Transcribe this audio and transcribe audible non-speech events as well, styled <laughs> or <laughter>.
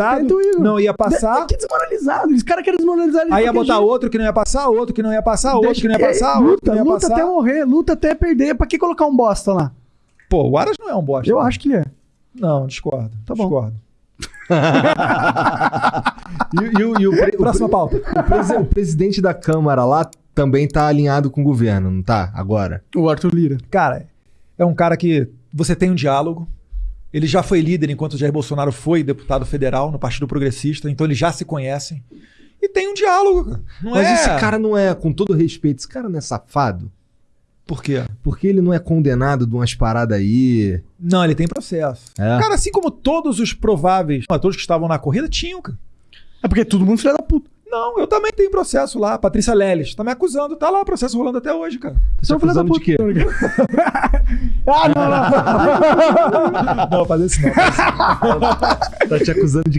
desmoralizado. Não ia passar. Que desmoralizado. Os caras querem desmoralizar ele. Aí ia botar jeito. outro que não ia passar, outro que não ia passar, outro Deixa que não ia passar, outro que Luta, não ia luta passar. até morrer, luta até perder. Pra que colocar um bosta lá? Pô, o Aras não é um bosta. Eu acho que ele é. Não, discordo. Tá bom. Discordo. <laughs> E, e o- e o, pre- o Próxima pauta. o presi- o presidente da Câmara lá também tá alinhado com o governo, não tá? Agora. O Arthur Lira. Cara, é um cara que você tem um diálogo. Ele já foi líder enquanto o Jair Bolsonaro foi deputado federal no Partido Progressista, então eles já se conhecem. E tem um diálogo, Mas é... esse cara não é, com todo respeito, esse cara não é safado? Por quê? Porque ele não é condenado de umas paradas aí. Não, ele tem processo. É. Cara, assim como todos os prováveis atores que estavam na corrida tinham, cara. É porque todo mundo filha da puta. Não, eu também tenho processo lá. Patrícia Leles tá me acusando. Tá lá o processo rolando até hoje, cara. Tá te acusando de quê? <laughs> ah, não, não. Não, fazer isso não. <laughs> Tá te acusando de